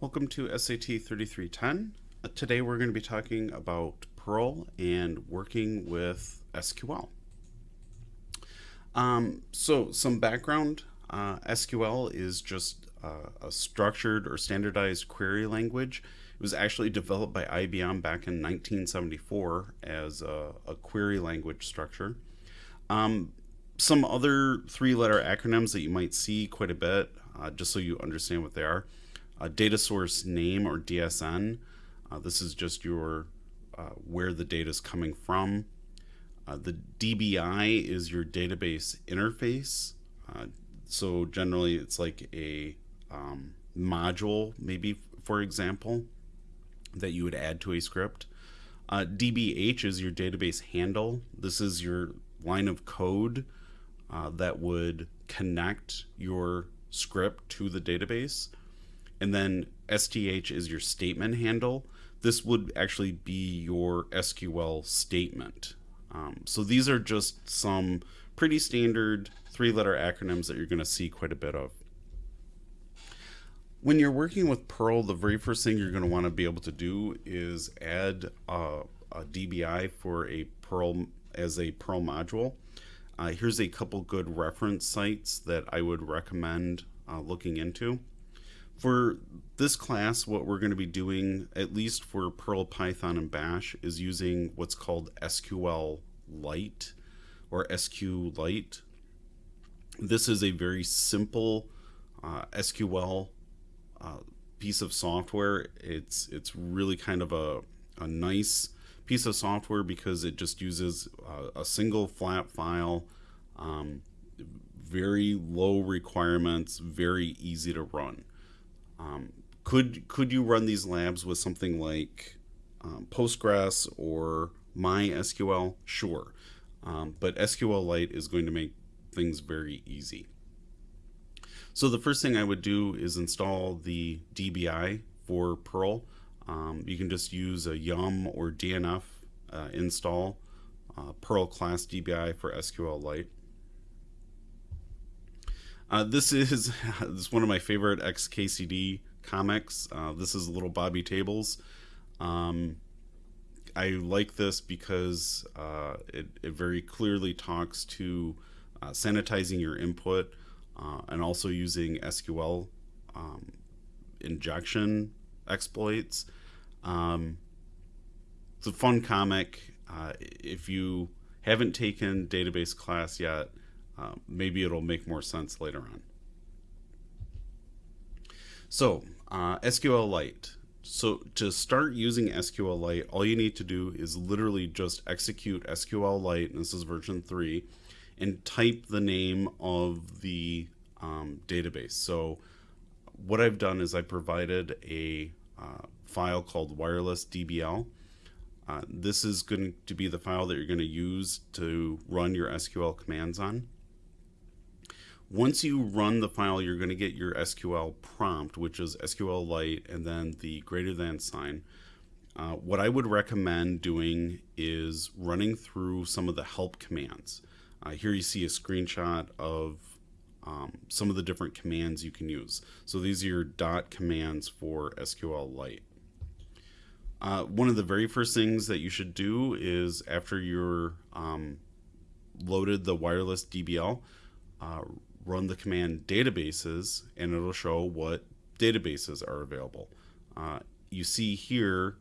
Welcome to SAT 3310. Uh, today we're going to be talking about Perl and working with SQL. Um, so some background, uh, SQL is just uh, a structured or standardized query language. It was actually developed by IBM back in 1974 as a, a query language structure. Um, some other three-letter acronyms that you might see quite a bit, uh, just so you understand what they are a data source name or DSN. Uh, this is just your uh, where the data is coming from. Uh, the DBI is your database interface. Uh, so generally, it's like a um, module, maybe for example, that you would add to a script. Uh, DBH is your database handle. This is your line of code uh, that would connect your script to the database and then STH is your statement handle. This would actually be your SQL statement. Um, so these are just some pretty standard three letter acronyms that you're going to see quite a bit of. When you're working with Perl, the very first thing you're going to want to be able to do is add a, a DBI for a Perl as a Perl module. Uh, here's a couple good reference sites that I would recommend uh, looking into. For this class, what we're going to be doing, at least for Perl, Python, and Bash, is using what's called SQL Lite or SQLite. This is a very simple uh, SQL uh, piece of software. It's it's really kind of a, a nice piece of software because it just uses uh, a single flat file, um, very low requirements, very easy to run. Um, could could you run these labs with something like um, Postgres or MySQL? Sure, um, but SQLite is going to make things very easy. So the first thing I would do is install the DBI for Perl. Um, you can just use a yum or DNF uh, install uh, Perl class DBI for SQLite. Uh, this is this is one of my favorite XKCD comics. Uh, this is Little Bobby Tables. Um, I like this because uh, it, it, very clearly talks to uh, sanitizing your input uh, and also using SQL um, injection exploits. Um, it's a fun comic. Uh, if you haven't taken database class yet, uh, maybe it'll make more sense later on. So uh, SQLite. So to start using SQLite, all you need to do is literally just execute SQLite, and this is version 3, and type the name of the um, database. So what I've done is I provided a uh, file called wireless DBL. Uh, this is going to be the file that you're going to use to run your SQL commands on. Once you run the file, you're going to get your SQL prompt, which is SQLite and then the greater than sign. Uh, what I would recommend doing is running through some of the help commands. Uh, here you see a screenshot of um, some of the different commands you can use. So these are your dot commands for SQLite. Uh, one of the very first things that you should do is after you're um, loaded the wireless DBL, uh, run the command databases and it'll show what databases are available. Uh, you see here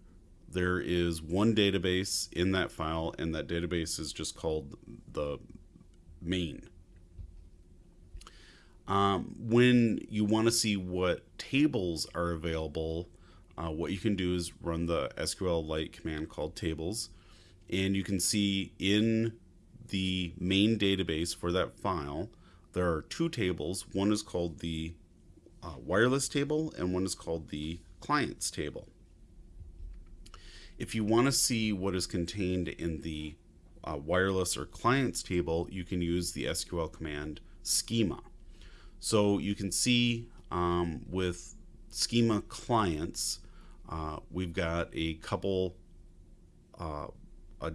there is one database in that file and that database is just called the main. Um, when you want to see what tables are available, uh, what you can do is run the SQLite command called tables and you can see in the main database for that file there are two tables. One is called the uh, wireless table and one is called the clients table. If you want to see what is contained in the uh, wireless or clients table, you can use the SQL command schema. So you can see um, with schema clients, uh, we've got a couple uh,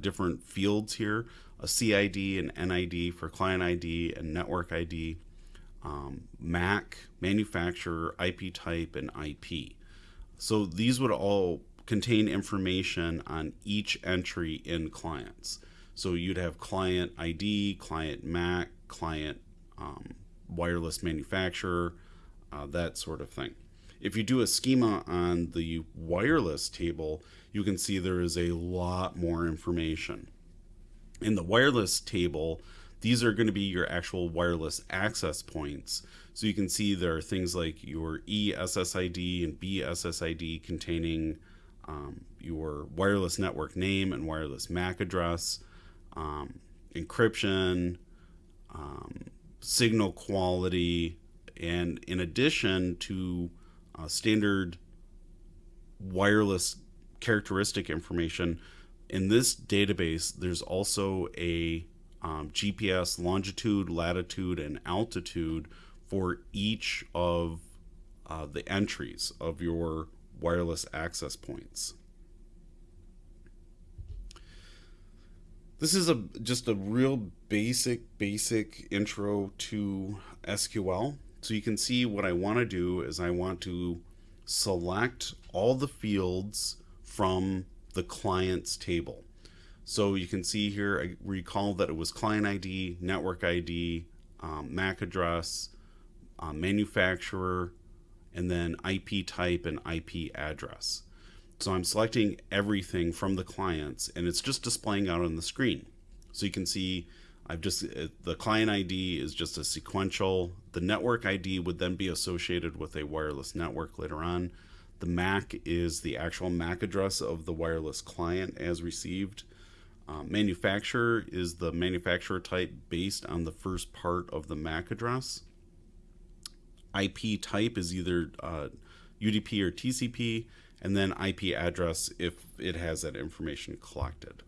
different fields here a CID and NID for client ID and network ID, um, MAC, manufacturer, IP type, and IP. So these would all contain information on each entry in clients. So you'd have client ID, client MAC, client um, wireless manufacturer, uh, that sort of thing. If you do a schema on the wireless table, you can see there is a lot more information. In the wireless table, these are going to be your actual wireless access points. So you can see there are things like your ESSID and BSSID containing um, your wireless network name and wireless MAC address, um, encryption, um, signal quality, and in addition to uh, standard wireless characteristic information, in this database, there's also a um, GPS longitude, latitude, and altitude for each of uh, the entries of your wireless access points. This is a just a real basic basic intro to SQL. So you can see what I want to do is I want to select all the fields from the client's table. So you can see here, I recall that it was client ID, network ID, um, MAC address, uh, manufacturer, and then IP type and IP address. So I'm selecting everything from the clients and it's just displaying out on the screen. So you can see I've just, uh, the client ID is just a sequential. The network ID would then be associated with a wireless network later on. The MAC is the actual MAC address of the wireless client as received. Uh, manufacturer is the manufacturer type based on the first part of the MAC address. IP type is either uh, UDP or TCP, and then IP address if it has that information collected.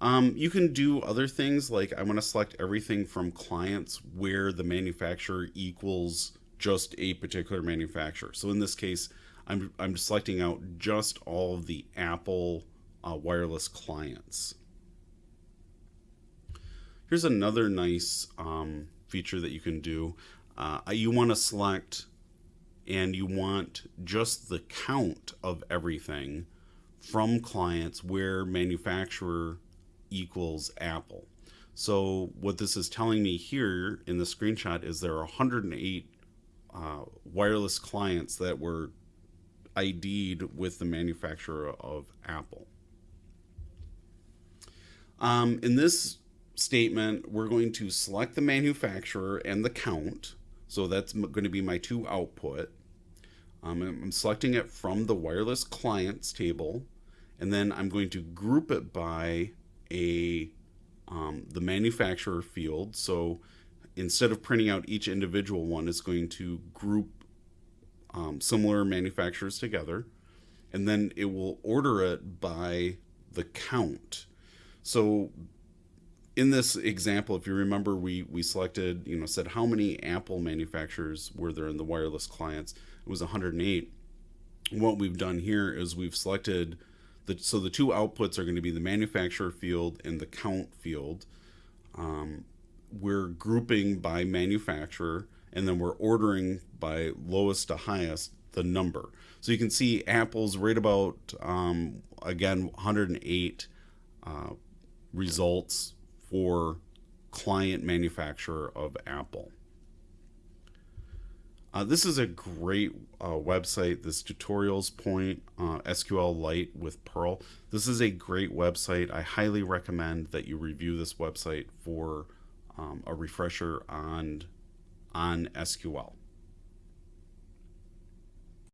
Um, you can do other things like I want to select everything from clients where the manufacturer equals just a particular manufacturer. So in this case, I'm, I'm selecting out just all of the Apple uh, wireless clients. Here's another nice um, feature that you can do. Uh, you want to select and you want just the count of everything from clients where manufacturer equals Apple. So what this is telling me here in the screenshot is there are 108 uh, wireless clients that were ID'd with the manufacturer of Apple. Um, in this statement, we're going to select the manufacturer and the count. So that's going to be my two output. Um, I'm selecting it from the wireless clients table, and then I'm going to group it by a um, the manufacturer field. So instead of printing out each individual one, it's going to group um, similar manufacturers together, and then it will order it by the count. So in this example, if you remember, we, we selected, you know, said how many Apple manufacturers were there in the wireless clients. It was 108. What we've done here is we've selected the, so the two outputs are going to be the manufacturer field and the count field. Um, we're grouping by manufacturer and then we're ordering by lowest to highest the number. So you can see Apple's right about, um, again, 108 uh, results for client manufacturer of Apple. Uh, this is a great uh, website, this tutorials point, uh, SQLite with Perl. This is a great website. I highly recommend that you review this website for um, a refresher on, on SQL.